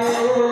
Senhor.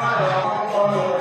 Hello.